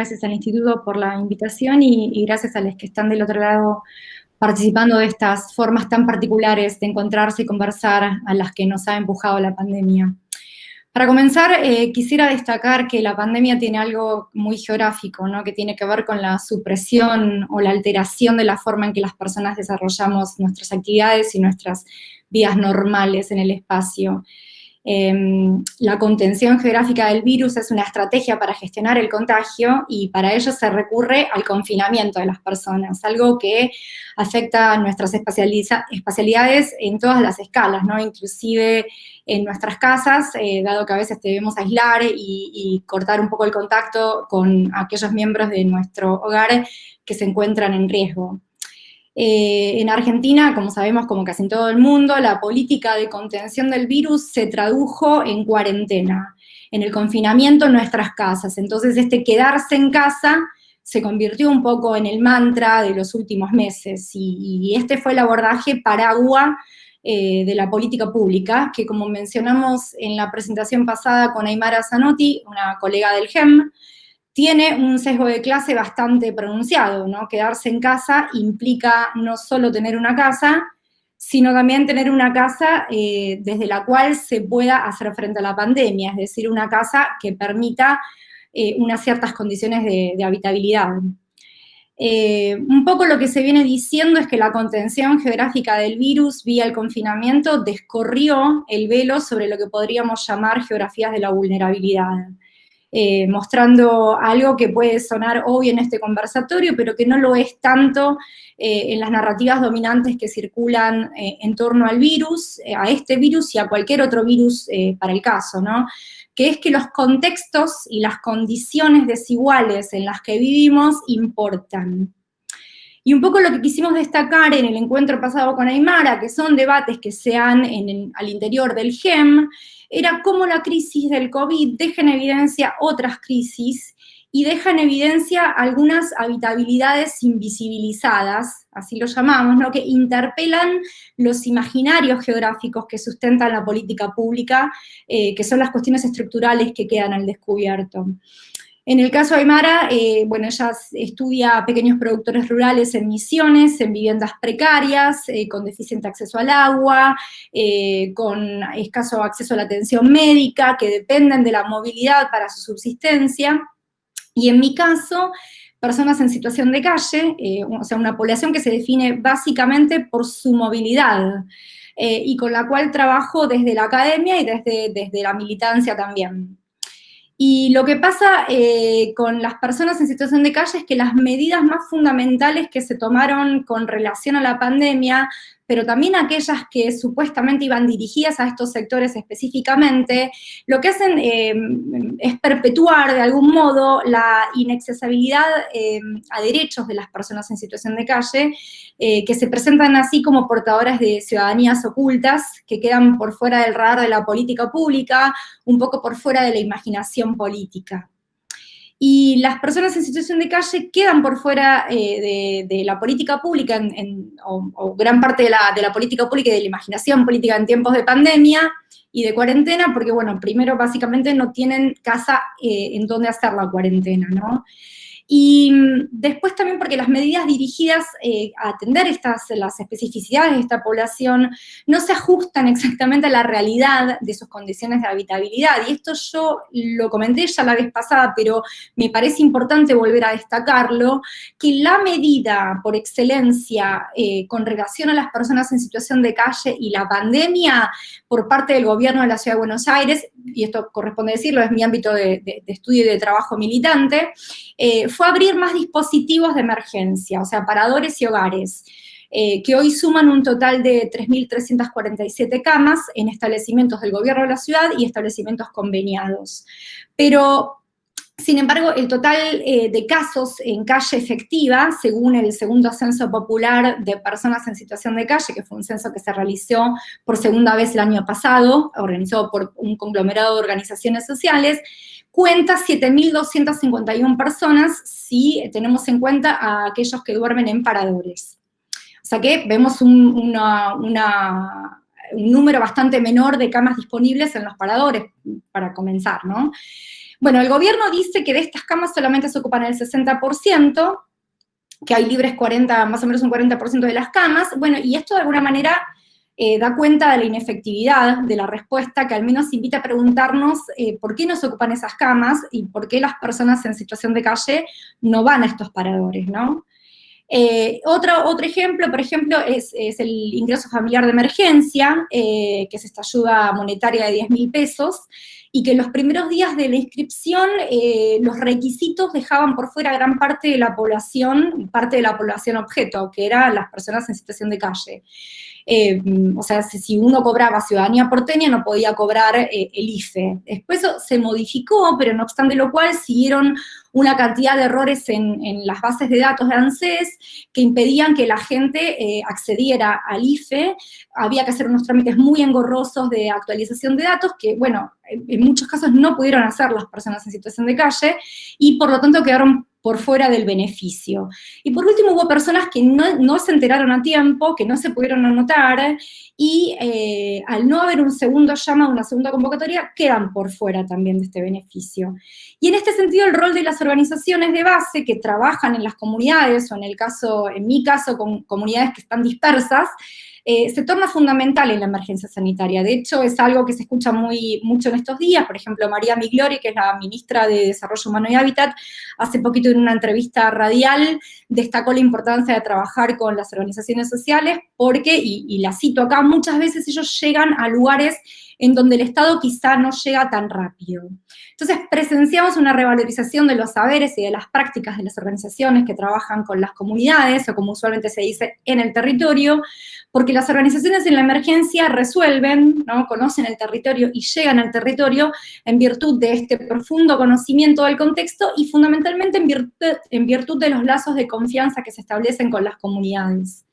gracias al Instituto por la invitación y, gracias a los que están del otro lado participando de estas formas tan particulares de encontrarse y conversar a las que nos ha empujado la pandemia. Para comenzar, eh, quisiera destacar que la pandemia tiene algo muy geográfico, ¿no? que tiene que ver con la supresión o la alteración de la forma en que las personas desarrollamos nuestras actividades y nuestras vidas normales en el espacio. Em, la contención geográfica del virus es una estrategia para gestionar el contagio y para ello se recurre al confinamiento de las personas, algo que afecta a nuestras espacialidades en todas las escalas, ¿no? inclusive en nuestras casas, eh, dado que a veces debemos aislar y cortar un poco el contacto con aquellos miembros de nuestro hogar que se encuentran en riesgo. Eh, en Argentina, como sabemos, como casi en todo el mundo, la política de contención del virus se tradujo en cuarentena, en el confinamiento en nuestras casas. Entonces, este quedarse en casa se convirtió un poco en el mantra de los últimos meses, y, este fue el abordaje paragua eh, de la política pública, que como mencionamos en la presentación pasada con Aymara Zanotti, una colega del GEM, tiene un sesgo de clase bastante pronunciado, ¿no? Quedarse en casa implica no solo tener una casa, sino también tener una casa eh, desde la cual se pueda hacer frente a la pandemia, es decir, una casa que permita eh, unas ciertas condiciones de, habitabilidad. Eh, un poco lo que se viene diciendo es que la contención geográfica del virus vía el confinamiento descorrió el velo sobre lo que podríamos llamar geografías de la vulnerabilidad. Eh, mostrando algo que puede sonar obvio en este conversatorio, pero que no lo es tanto eh, en las narrativas dominantes que circulan eh, en torno al virus, a este virus y a cualquier otro virus para el caso, ¿no? que es que los contextos y las condiciones desiguales en las que vivimos importan. Y un poco lo que quisimos destacar en el encuentro pasado con Aymara, que son debates que se dan al interior del GEM, era cómo la crisis del COVID deja en evidencia otras crisis y deja en evidencia algunas habitabilidades invisibilizadas, así lo llamamos, ¿no? que interpelan los imaginarios geográficos que sustentan la política pública, eh, que son las cuestiones estructurales que quedan al descubierto. En el caso de Aymara, eh, bueno, ella estudia pequeños productores rurales en misiones, en viviendas precarias, eh, con deficiente acceso al agua, eh, con escaso acceso a la atención médica, que dependen de la movilidad para su subsistencia. Y en mi caso, personas en situación de calle, o sea, una población que se define básicamente por su movilidad, y con la cual trabajo desde la academia y desde, desde la militancia también. Y lo que pasa eh, con las personas en situación de calle es que las medidas más fundamentales que se tomaron con relación a la pandemia pero también aquellas que supuestamente iban dirigidas a estos sectores específicamente, lo que hacen eh, es perpetuar de algún modo la inaccesibilidad eh, a derechos de las personas en situación de calle, eh, que se presentan así como portadoras de ciudadanías ocultas, que quedan por fuera del radar de la política pública, un poco por fuera de la imaginación política y las personas en situación de calle quedan por fuera eh, de, la política pública, o, gran parte de la, de la, política pública y de la imaginación política en tiempos de pandemia y de cuarentena, porque, bueno, primero, básicamente no tienen casa eh, en donde hacer la cuarentena, ¿no? Y después también porque las medidas dirigidas eh, a atender estas, las especificidades de esta población no se ajustan exactamente a la realidad de sus condiciones de habitabilidad. Y esto yo lo comenté ya la vez pasada, pero me parece importante volver a destacarlo, que la medida por excelencia eh, con relación a las personas en situación de calle y la pandemia por parte del gobierno de la Ciudad de Buenos Aires, y esto corresponde decirlo, es mi ámbito de, estudio y de trabajo militante, eh, fue abrir más dispositivos de emergencia, o sea, paradores y hogares, eh, que hoy suman un total de 3.347 camas en establecimientos del gobierno de la ciudad y establecimientos conveniados. Pero sin embargo, el total eh, de casos en calle efectiva, según el segundo censo popular de personas en situación de calle, que fue un censo que se realizó por segunda vez el año pasado, organizado por un conglomerado de organizaciones sociales, cuenta 7.251 personas si tenemos en cuenta a aquellos que duermen en paradores. O sea que vemos una, un número bastante menor de camas disponibles en los paradores, para comenzar, ¿no? Bueno, el gobierno dice que de estas camas solamente se ocupan el 60%, que hay libres 40, más o menos un 40% de las camas, bueno, y esto de alguna manera eh, da cuenta de la inefectividad de la respuesta, que al menos invita a preguntarnos eh, por qué no se ocupan esas camas y por qué las personas en situación de calle no van a estos paradores, ¿no? Eh, otro, otro ejemplo, por ejemplo, es, el ingreso familiar de emergencia, que es esta ayuda monetaria de 10 mil pesos, y que en los primeros días de la inscripción los requisitos dejaban por fuera gran parte de la población, parte de la población objeto, que eran las personas en situación de calle. Eh, o sea, si uno cobraba ciudadanía porteña no podía cobrar eh, el IFE. Después se modificó, pero no obstante lo cual siguieron una cantidad de errores en, las bases de datos de ANSES que impedían que la gente eh, accediera al IFE, había que hacer unos trámites muy engorrosos de actualización de datos que, bueno, en muchos casos no pudieron hacer las personas en situación de calle, y por lo tanto quedaron por fuera del beneficio. Y por último hubo personas que no, se enteraron a tiempo, que no se pudieron anotar, y eh, al no haber un segundo llamado, una segunda convocatoria, quedan por fuera también de este beneficio. Y en este sentido el rol de las organizaciones de base que trabajan en las comunidades, o en el caso, en mi caso, con comunidades que están dispersas, eh, se torna fundamental en la emergencia sanitaria. De hecho, es algo que se escucha muy, mucho en estos días. Por ejemplo, María Migliori, que es la ministra de Desarrollo Humano y Hábitat, hace poquito en una entrevista radial destacó la importancia de trabajar con las organizaciones sociales porque, y, y la cito acá, muchas veces ellos llegan a lugares en donde el Estado quizá no llega tan rápido. Entonces presenciamos una revalorización de los saberes y de las prácticas de las organizaciones que trabajan con las comunidades, o como usualmente se dice, en el territorio, porque las organizaciones en la emergencia resuelven, ¿no? conocen el territorio y llegan al territorio en virtud de este profundo conocimiento del contexto y fundamentalmente en virtud de los lazos de confianza que se establecen con las comunidades.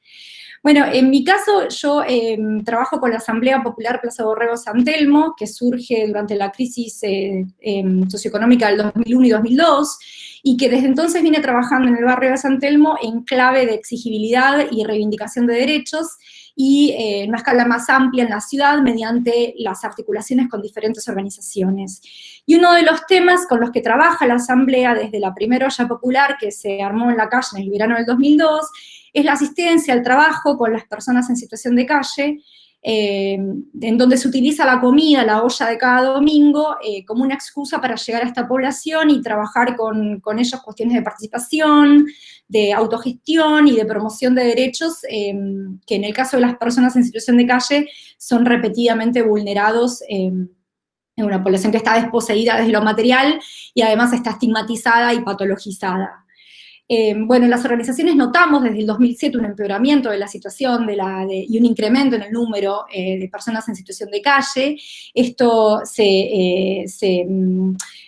Bueno, en mi caso yo em, trabajo con la Asamblea Popular Plaza Borrego San Telmo, que surge durante la crisis eh, em, socioeconómica del 2001 y 2002, y que desde entonces viene trabajando en el barrio de San Telmo en clave de exigibilidad y reivindicación de derechos, y eh, en una escala más amplia en la ciudad mediante las articulaciones con diferentes organizaciones. Y uno de los temas con los que trabaja la Asamblea desde la primera olla popular que se armó en la calle en el verano del 2002 es la asistencia al trabajo con las personas en situación de calle, eh, en donde se utiliza la comida, la olla de cada domingo, eh, como una excusa para llegar a esta población y trabajar con, ellos cuestiones de participación, de autogestión y de promoción de derechos, eh, que en el caso de las personas en situación de calle son repetidamente vulnerados en una población que está desposeída desde lo material y además está estigmatizada y patologizada. Eh, bueno, las organizaciones notamos desde el 2007 un empeoramiento de la situación y un incremento en el número eh, de personas en situación de calle. Esto se, eh,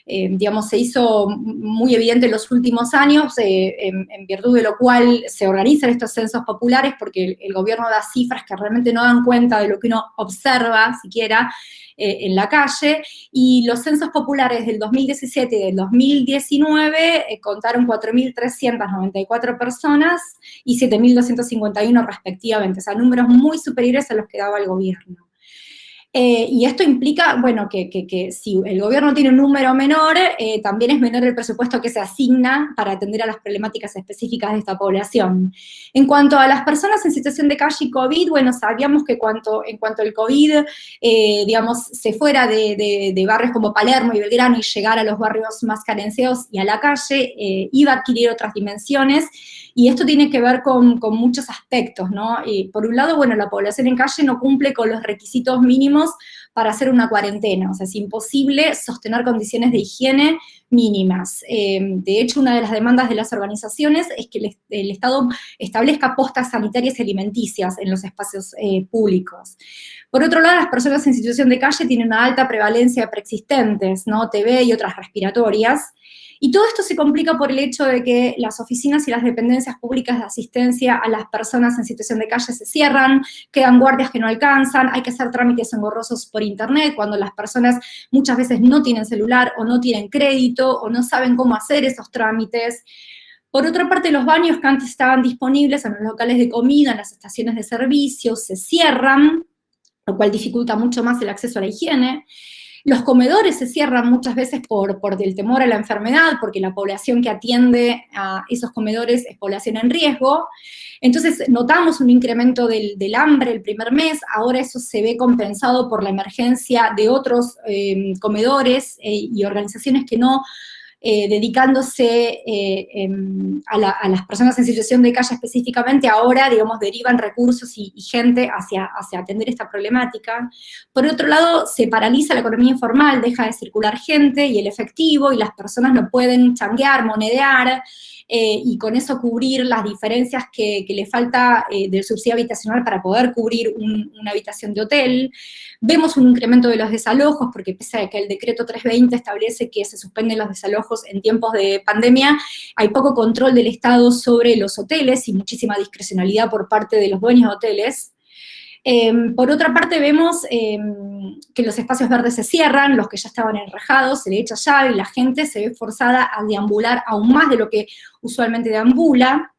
mm, digamos, se hizo muy evidente en los últimos años, en, virtud de lo cual se organizan estos censos populares, porque el gobierno da cifras que realmente no dan cuenta de lo que uno observa siquiera, eh, en la calle, y los censos populares del 2017 y del 2019 eh, contaron 4.394 personas y 7.251 respectivamente, o sea, números muy superiores a los que daba el gobierno. Eh, y esto implica, bueno, que, si el gobierno tiene un número menor, eh, también es menor el presupuesto que se asigna para atender a las problemáticas específicas de esta población. En cuanto a las personas en situación de calle y COVID, bueno, sabíamos que cuanto, en cuanto el COVID, eh, digamos, se fuera de, de, barrios como Palermo y Belgrano y llegara a los barrios más carenciados y a la calle, iba a adquirir otras dimensiones, y esto tiene que ver con, muchos aspectos, ¿no? por un lado, bueno, la población en calle no cumple con los requisitos mínimos tenemos para hacer una cuarentena, o sea, es imposible sostener condiciones de higiene mínimas. Eh, de hecho, una de las demandas de las organizaciones es que el, Estado establezca postas sanitarias y alimenticias en los espacios eh, públicos. Por otro lado, las personas en situación de calle tienen una alta prevalencia de preexistentes, ¿no? TB y otras respiratorias, y todo esto se complica por el hecho de que las oficinas y las dependencias públicas de asistencia a las personas en situación de calle se cierran, quedan guardias que no alcanzan, hay que hacer trámites engorrosos por internet, cuando las personas muchas veces no tienen celular o no tienen crédito o no saben cómo hacer esos trámites. Por otra parte, los baños que antes estaban disponibles en los locales de comida, en las estaciones de servicio, se cierran, lo cual dificulta mucho más el acceso a la higiene. Los comedores se cierran muchas veces por, por el temor a la enfermedad, porque la población que atiende a esos comedores es población en riesgo. Entonces notamos un incremento del, hambre el primer mes, ahora eso se ve compensado por la emergencia de otros eh, comedores eh, y organizaciones que no eh, dedicándose eh, em, a, las personas en situación de calle específicamente, ahora, digamos, derivan recursos y, gente hacia, hacia, atender esta problemática. Por otro lado, se paraliza la economía informal, deja de circular gente y el efectivo, y las personas no pueden changuear, monedear, eh, y con eso cubrir las diferencias que, le falta del subsidio habitacional para poder cubrir una habitación de hotel. Vemos un incremento de los desalojos, porque pese a que el decreto 320 establece que se suspenden los desalojos en tiempos de pandemia, hay poco control del Estado sobre los hoteles y muchísima discrecionalidad por parte de los dueños de hoteles. Em, por otra parte vemos em, que los espacios verdes se cierran, los que ya estaban enrejados, se le echa llave y la gente se ve forzada a deambular aún más de lo que usualmente deambula,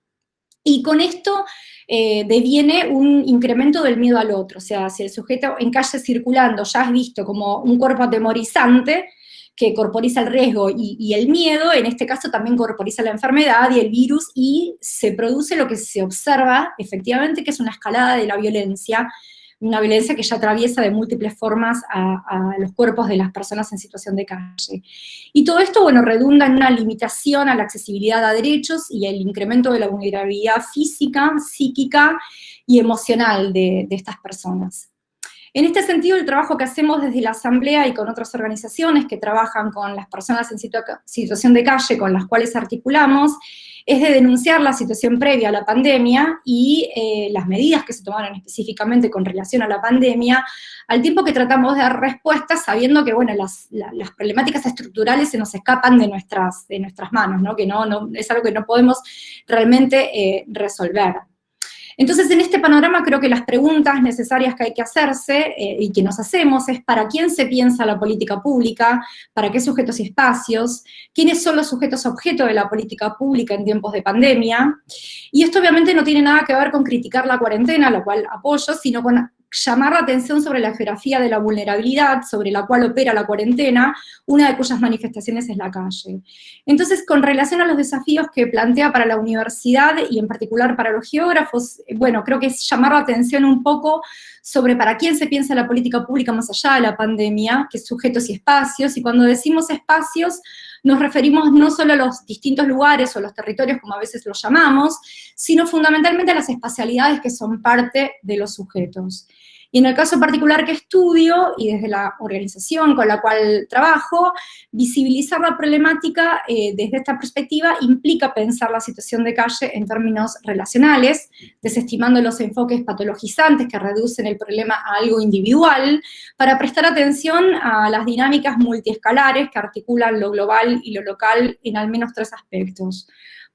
y con esto eh, deviene un incremento del miedo al otro, o sea, si el sujeto en calle circulando ya es visto como un cuerpo atemorizante, que corporiza el riesgo y, el miedo, en este caso también corporiza la enfermedad y el virus, y se produce lo que se observa, efectivamente, que es una escalada de la violencia, una violencia que ya atraviesa de múltiples formas a, los cuerpos de las personas en situación de calle. Y todo esto, bueno, redunda en una limitación a la accesibilidad a derechos y el incremento de la vulnerabilidad física, psíquica y emocional de estas personas. En este sentido, el trabajo que hacemos desde la Asamblea y con otras organizaciones que trabajan con las personas en situación de calle con las cuales articulamos, es de denunciar la situación previa a la pandemia y eh, las medidas que se tomaron específicamente con relación a la pandemia, al tiempo que tratamos de dar respuestas sabiendo que, bueno, las, problemáticas estructurales se nos escapan de nuestras, de nuestras manos, ¿no? que no, no, es algo que no podemos realmente eh, resolver. Entonces, en este panorama creo que las preguntas necesarias que hay que hacerse eh, y que nos hacemos es para quién se piensa la política pública, para qué sujetos y espacios, quiénes son los sujetos objeto de la política pública en tiempos de pandemia. Y esto obviamente no tiene nada que ver con criticar la cuarentena, lo cual apoyo, sino con llamar la atención sobre la geografía de la vulnerabilidad, sobre la cual opera la cuarentena, una de cuyas manifestaciones es la calle. Entonces, con relación a los desafíos que plantea para la universidad, y en particular para los geógrafos, bueno, creo que es llamar la atención un poco sobre para quién se piensa la política pública más allá de la pandemia, que sujetos y espacios, y cuando decimos espacios, nos referimos no solo a los distintos lugares o los territorios, como a veces los llamamos, sino fundamentalmente a las espacialidades que son parte de los sujetos. Y en el caso particular que estudio, y desde la organización con la cual trabajo, visibilizar la problemática eh, desde esta perspectiva implica pensar la situación de calle en términos relacionales, desestimando los enfoques patologizantes que reducen el problema a algo individual, para prestar atención a las dinámicas multiescalares que articulan lo global y lo local en al menos tres aspectos.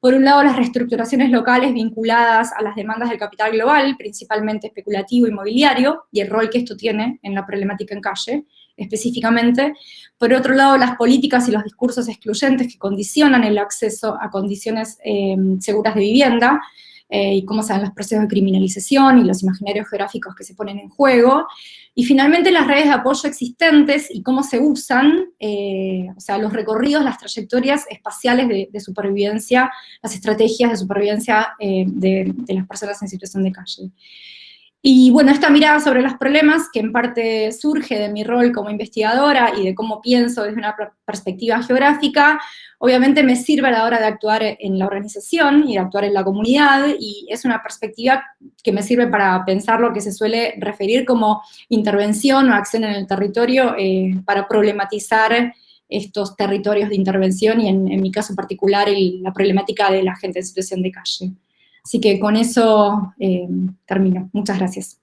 Por un lado, las reestructuraciones locales vinculadas a las demandas del capital global, principalmente especulativo inmobiliario, y el rol que esto tiene en la problemática en calle, específicamente. Por otro lado, las políticas y los discursos excluyentes que condicionan el acceso a condiciones eh, seguras de vivienda, eh, y cómo se dan los procesos de criminalización y los imaginarios geográficos que se ponen en juego. Y finalmente las redes de apoyo existentes y cómo se usan, eh, o sea, los recorridos, las trayectorias espaciales de, supervivencia, las estrategias de supervivencia eh, de, de las personas en situación de calle. Y bueno, esta mirada sobre los problemas, que en parte surge de mi rol como investigadora y de cómo pienso desde una perspectiva geográfica, obviamente me sirve a la hora de actuar en la organización y de actuar en la comunidad, y es una perspectiva que me sirve para pensar lo que se suele referir como intervención o acción en el territorio eh, para problematizar estos territorios de intervención y en, mi caso particular la problemática de la gente en situación de calle. Así que con eso eh, termino. Muchas gracias.